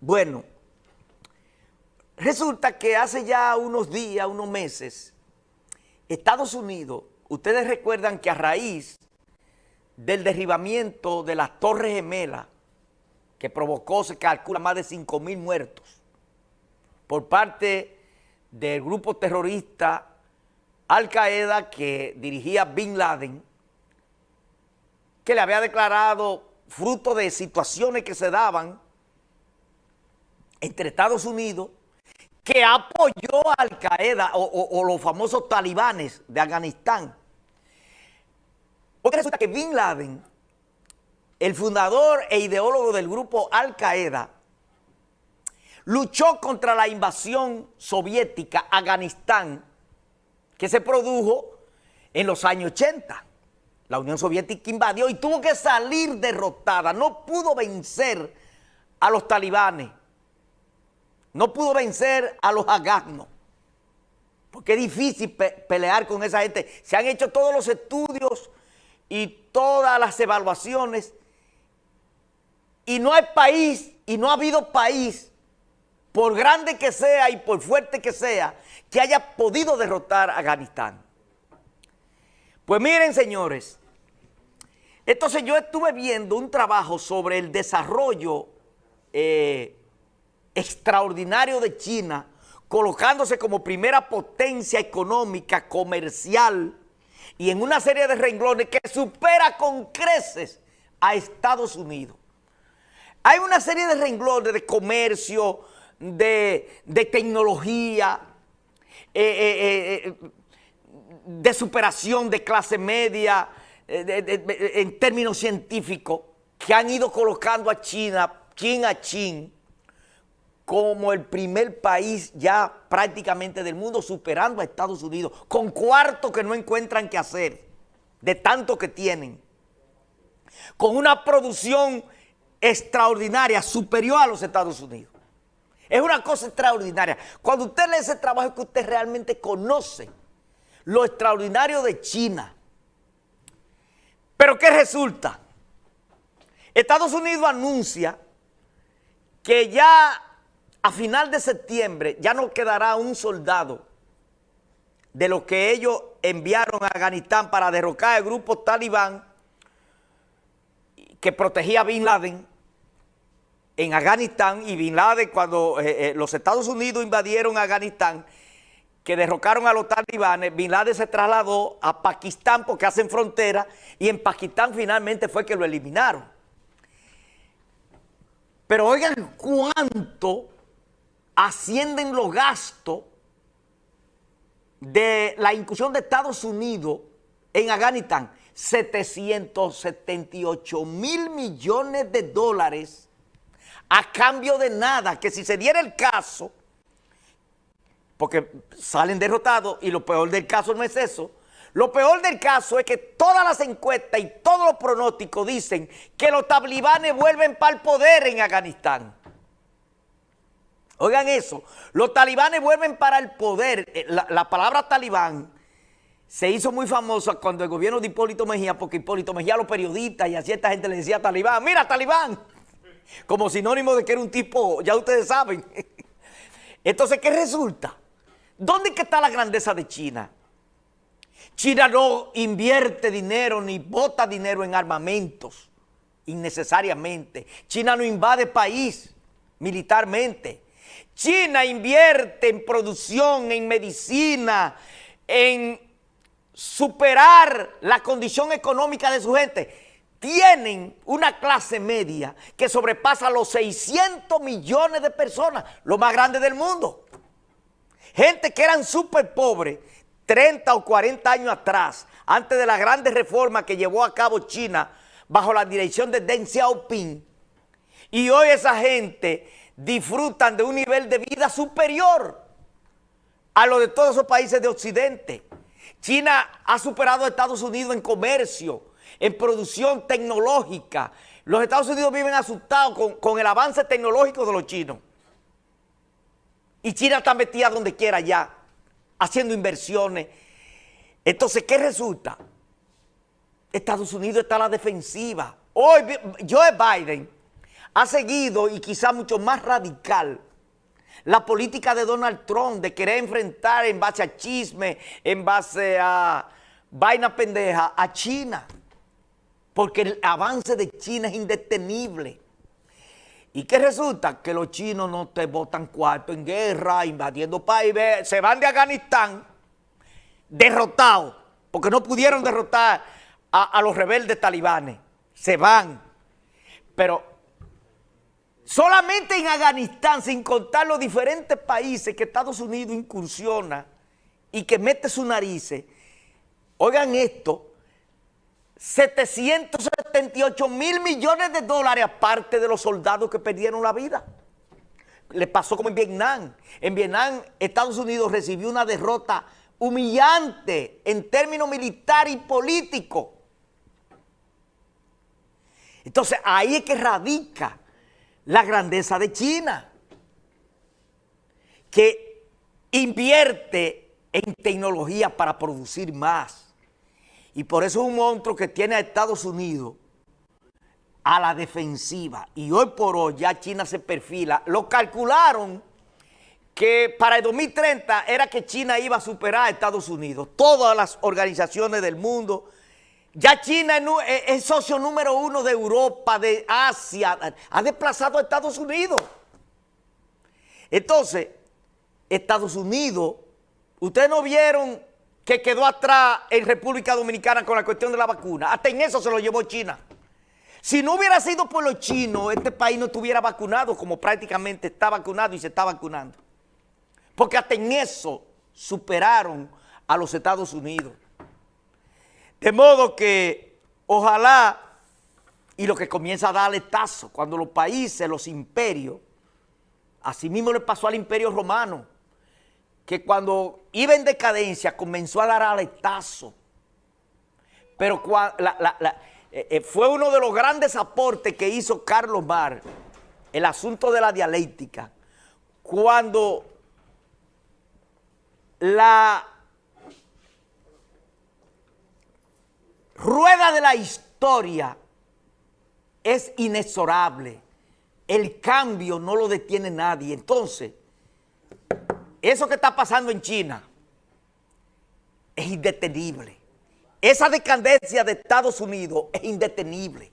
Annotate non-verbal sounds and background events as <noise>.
Bueno, resulta que hace ya unos días, unos meses, Estados Unidos, ustedes recuerdan que a raíz del derribamiento de las Torres Gemelas, que provocó, se calcula, más de 5 mil muertos, por parte del grupo terrorista Al Qaeda que dirigía Bin Laden, que le había declarado fruto de situaciones que se daban entre Estados Unidos, que apoyó a Al Qaeda o, los famosos talibanes de Afganistán. Porque resulta que Bin Laden, el fundador e ideólogo del grupo Al Qaeda, luchó contra la invasión soviética a Afganistán que se produjo en los años 80. La Unión Soviética invadió y tuvo que salir derrotada, no pudo vencer a los talibanes no pudo vencer a los agagnos. Porque es difícil pelear con esa gente. Se han hecho todos los estudios y todas las evaluaciones. Y no hay país, y no ha habido país, por grande que sea y por fuerte que sea, que haya podido derrotar a Afganistán. Pues miren, señores, entonces yo estuve viendo un trabajo sobre el desarrollo eh, extraordinario de China, colocándose como primera potencia económica, comercial, y en una serie de renglones que supera con creces a Estados Unidos. Hay una serie de renglones de comercio, de, tecnología, eh, eh, eh, de superación de clase media, en términos científicos, que han ido colocando a China, chin a chin, como el primer país ya prácticamente del mundo, superando a Estados Unidos, con cuarto que no encuentran qué hacer, de tanto que tienen, con una producción extraordinaria, superior a los Estados Unidos. Es una cosa extraordinaria. Cuando usted lee ese trabajo es que usted realmente conoce lo extraordinario de China. Pero ¿qué resulta? Estados Unidos anuncia que ya a final de septiembre ya no quedará un soldado de los que ellos enviaron a Afganistán para derrocar el grupo talibán que protegía a Bin Laden en Afganistán y Bin Laden cuando eh, eh, los Estados Unidos invadieron Afganistán que derrocaron a los talibanes, Bin Laden se trasladó a Pakistán porque hacen frontera y en Pakistán finalmente fue que lo eliminaron. Pero oigan cuánto ascienden los gastos de la incursión de Estados Unidos en Afganistán, 778 mil millones de dólares a cambio de nada, que si se diera el caso, porque salen derrotados y lo peor del caso no es eso, lo peor del caso es que todas las encuestas y todos los pronósticos dicen que los talibanes vuelven para el poder en Afganistán. Oigan eso, los talibanes vuelven para el poder. Eh, la, palabra talibán se hizo muy famosa cuando el gobierno de Hipólito Mejía, porque Hipólito Mejía a los periodistas y a cierta gente le decía talibán, mira talibán, como sinónimo de que era un tipo, ya ustedes saben. <laughs> Entonces, ¿qué resulta? ¿Dónde está la grandeza de China? China no invierte dinero ni bota dinero en armamentos innecesariamente. China no invade país militarmente. China invierte en producción, en medicina, en superar la condición económica de su gente. Tienen una clase media que sobrepasa los 600 millones de personas, lo más grande del mundo. Gente que eran súper pobres 30 o 40 años atrás, antes de la grandes reformas que llevó a cabo China bajo la dirección de Deng Xiaoping. Y hoy esa gente disfrutan de un nivel de vida superior a lo de todos esos países de Occidente. China ha superado a Estados Unidos en comercio, en producción tecnológica. Los Estados Unidos viven asustados con, el avance tecnológico de los chinos. Y China está metida donde quiera ya, haciendo inversiones. Entonces, ¿qué resulta? Estados Unidos está a la defensiva. Hoy Joe Biden ha seguido y quizá mucho más radical la política de Donald Trump de querer enfrentar en base a chisme, en base a vaina pendeja, a China. Porque el avance de China es indetenible. ¿Y qué resulta? Que los chinos no te votan cuarto en guerra, invadiendo países, se van de Afganistán derrotados, porque no pudieron derrotar a los rebeldes talibanes. Se van. Pero solamente en Afganistán, sin contar los diferentes países que Estados Unidos incursiona y que mete su narices, oigan esto, 778 mil millones de dólares aparte de los soldados que perdieron la vida. Le pasó como en Vietnam. En Vietnam, Estados Unidos recibió una derrota humillante en términos militar y político. Entonces, ahí es que radica la grandeza de China, que invierte en tecnología para producir más y por eso es un monstruo que tiene a Estados Unidos a la defensiva. Y hoy por hoy ya China se perfila. Lo calcularon que para el 2030 era que China iba a superar a Estados Unidos. Todas las organizaciones del mundo. Ya China es socio número uno de Europa, de Asia. Ha desplazado a Estados Unidos. Entonces, Estados Unidos, ustedes no vieron que quedó atrás en República Dominicana con la cuestión de la vacuna. Hasta en eso se lo llevó China. Si no hubiera sido por los chinos, este país no estuviera vacunado como prácticamente está vacunado y se está vacunando. Porque hasta en eso superaron a los Estados Unidos. De modo que ojalá, y lo que comienza a darle tazo, cuando los países, los imperios, así mismo le pasó al imperio romano, que cuando iba en decadencia comenzó a dar aletazo. Pero eh, eh, fue uno de los grandes aportes que hizo Carlos Mar, el asunto de la dialéctica, cuando la rueda de la historia es inexorable, el cambio no lo detiene nadie. Entonces, eso que está pasando en China es indetenible. Esa decadencia de Estados Unidos es indetenible.